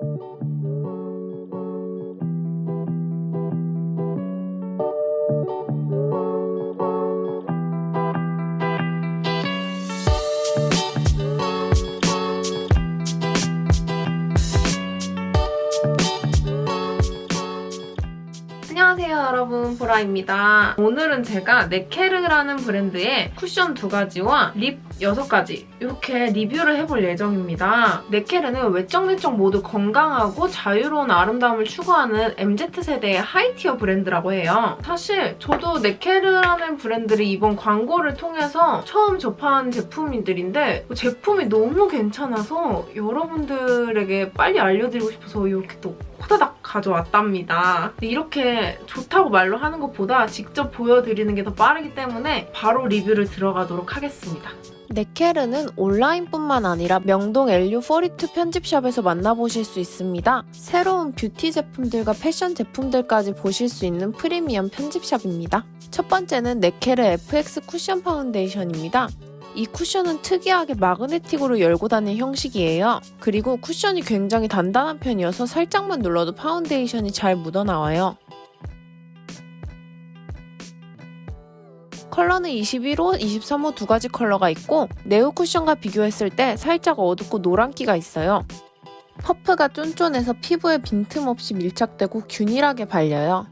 Thank you. 보라입니다. 오늘은 제가 네케르라는 브랜드의 쿠션 두 가지와 립 6가지 이렇게 리뷰를 해볼 예정입니다. 네케르는 외적 내적 모두 건강하고 자유로운 아름다움을 추구하는 MZ세대의 하이티어 브랜드라고 해요. 사실 저도 네케르라는 브랜드를 이번 광고를 통해서 처음 접한 제품들인데 제품이 너무 괜찮아서 여러분들에게 빨리 알려드리고 싶어서 이렇게 또 호다닥 가져왔답니다. 이렇게 좋다고 말로 하는 것보다 직접 보여드리는 게 더 빠르기 때문에 바로 리뷰를 들어가도록 하겠습니다. 네케르는 온라인뿐만 아니라 명동 LU42 편집샵에서 만나보실 수 있습니다. 새로운 뷰티 제품들과 패션 제품들까지 보실 수 있는 프리미엄 편집샵입니다. 첫 번째는 네케르 FX 쿠션 파운데이션입니다. 이 쿠션은 특이하게 마그네틱으로 열고 다니는 형식이에요. 그리고 쿠션이 굉장히 단단한 편이어서 살짝만 눌러도 파운데이션이 잘 묻어나와요. 컬러는 21호, 23호 두 가지 컬러가 있고 네오 쿠션과 비교했을 때 살짝 어둡고 노란기가 있어요. 퍼프가 쫀쫀해서 피부에 빈틈없이 밀착되고 균일하게 발려요.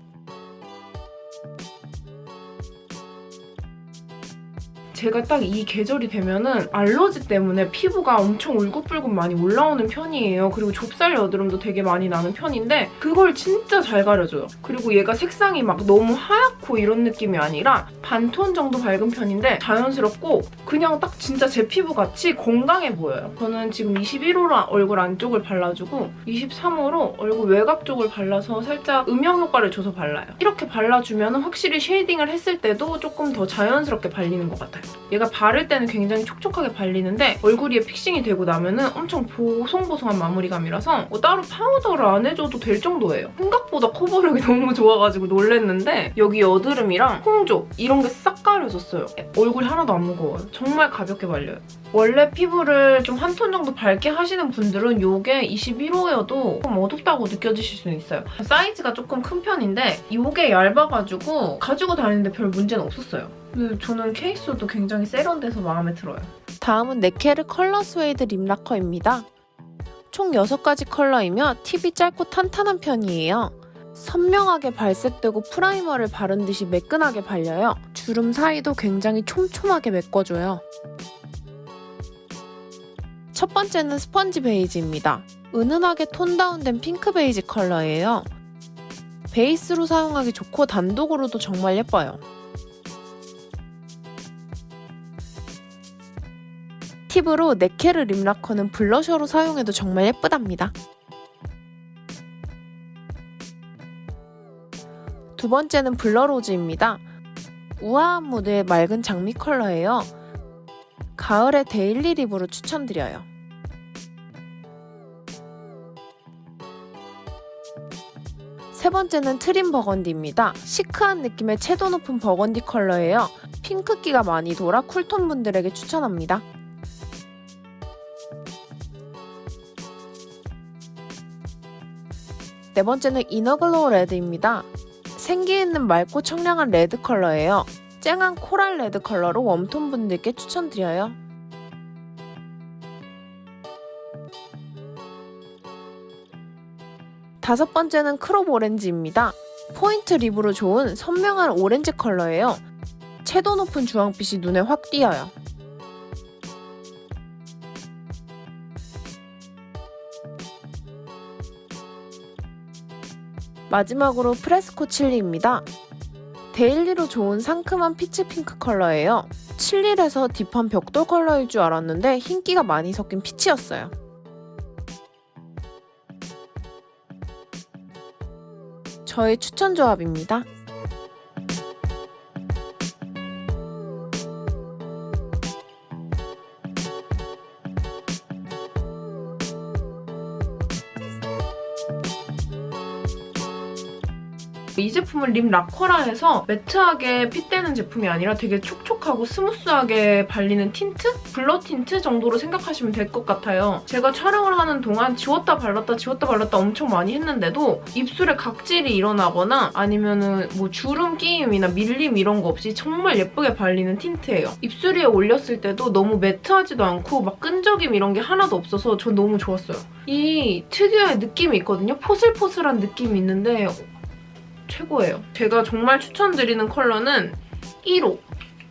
제가 딱 이 계절이 되면은 알러지 때문에 피부가 엄청 울긋불긋 많이 올라오는 편이에요. 그리고 좁쌀 여드름도 되게 많이 나는 편인데 그걸 진짜 잘 가려줘요. 그리고 얘가 색상이 막 너무 하얗고 이런 느낌이 아니라 반톤 정도 밝은 편인데 자연스럽고 그냥 딱 진짜 제 피부같이 건강해 보여요. 저는 지금 21호로 얼굴 안쪽을 발라주고 23호로 얼굴 외곽 쪽을 발라서 살짝 음영 효과를 줘서 발라요. 이렇게 발라주면 확실히 쉐이딩을 했을 때도 조금 더 자연스럽게 발리는 것 같아요. 얘가 바를 때는 굉장히 촉촉하게 발리는데 얼굴 위에 픽싱이 되고 나면 은 엄청 보송보송한 마무리감이라서 뭐 따로 파우더를 안 해줘도 될 정도예요. 생각보다 커버력이 너무 좋아가지고 놀랬는데 여기 여드름이랑 홍조 이런 게 싹 가려졌어요. 얼굴이 하나도 안 무거워요. 정말 가볍게 발려요. 원래 피부를 좀 한 톤 정도 밝게 하시는 분들은 이게 21호여도 좀 어둡다고 느껴지실 수는 있어요. 사이즈가 조금 큰 편인데 이게 얇아가지고 가지고 다니는데 별 문제는 없었어요. 근데 저는 케이스도 굉장히 세련돼서 마음에 들어요. 다음은 네케르 color suede lip lacquer입니다. 총 6가지 컬러이며 팁이 짧고 탄탄한 편이에요. 선명하게 발색되고 primer를 바른 듯이 매끈하게 발려요. 주름 사이도 굉장히 촘촘하게 메꿔줘요. 첫 번째는 sponge beige입니다. 은은하게 tone down된 핑크 베이지 컬러예요. 베이스로 사용하기 좋고 단독으로도 정말 예뻐요. 팁으로 네케르 lip lacquer는 블러셔로 사용해도 정말 예쁘답니다. 두 번째는 blur rose입니다. 우아한 무드의 맑은 장미 컬러예요. 가을의 daily lip으로 추천드려요. 세 번째는 trim burgundy입니다. 시크한 느낌의 채도 높은 버건디 컬러예요. 핑크기가 많이 돌아 cool tone 분들에게 추천합니다. 네 번째는 inner glow red입니다. 생기 있는 맑고 청량한 레드 컬러예요. 쨍한 coral red 컬러로 warm tone 분들께 추천드려요. 다섯 번째는 crop orange입니다. point lip으로 좋은 선명한 오렌지 컬러예요. 채도 높은 주황빛이 눈에 확 띄어요. 마지막으로 fresco chili입니다. daily로 좋은 상큼한 peach pink 컬러예요. chili여서 deep한 벽돌 컬러일 줄 알았는데 흰기가 많이 섞인 peach였어요. 저의 추천 조합입니다. 이 제품은 lip lacquer라 해서 matte하게 fit되는 제품이 아니라 되게 촉촉하고 스무스하게 발리는 틴트? blur 틴트 정도로 생각하시면 될 것 같아요. 제가 촬영을 하는 동안 지웠다 발랐다 지웠다 발랐다 엄청 많이 했는데도 입술에 각질이 일어나거나 아니면 은 뭐 주름 끼임이나 밀림 이런 거 없이 정말 예쁘게 발리는 틴트예요. 입술 위에 올렸을 때도 너무 matte하지도 않고 막 끈적임 이런 게 하나도 없어서 전 너무 좋았어요. 이 특유의 느낌이 있거든요. 포슬포슬한 느낌이 있는데 최고예요. 제가 정말 추천드리는 컬러는 1호.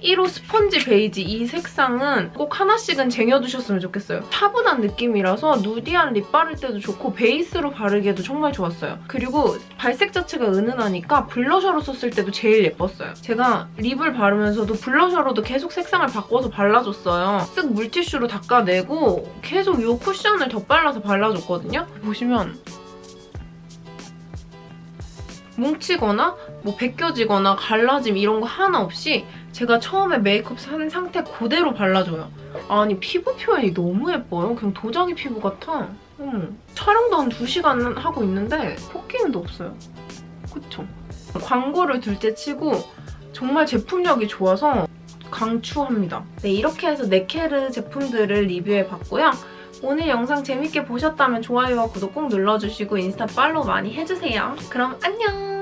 1호 스펀지 베이지 이 색상은 꼭 하나씩은 쟁여두셨으면 좋겠어요. 차분한 느낌이라서 nudy한 lip 바를 때도 좋고 베이스로 바르기에도 정말 좋았어요. 그리고 발색 자체가 은은하니까 블러셔로 썼을 때도 제일 예뻤어요. 제가 lip을 바르면서도 블러셔로도 계속 색상을 바꿔서 발라줬어요. 쓱 물티슈로 닦아내고 계속 이 쿠션을 덧발라서 발라줬거든요. 보시면 뭉치거나 뭐 벗겨지거나 갈라짐 이런 거 하나 없이 제가 처음에 메이크업 산 상태 그대로 발라줘요. 아니 피부 표현이 너무 예뻐요. 그냥 도자기 피부 같아. 음. 촬영도 한 2시간 하고 있는데 코끼임도 없어요. 그쵸? 광고를 둘째 치고 정말 제품력이 좋아서 강추합니다. 네, 이렇게 해서 네케르 제품들을 리뷰해봤고요. 오늘 영상 재밌게 보셨다면 좋아요와 구독 꼭 눌러주시고 인스타 팔로우 많이 해주세요. 그럼 안녕!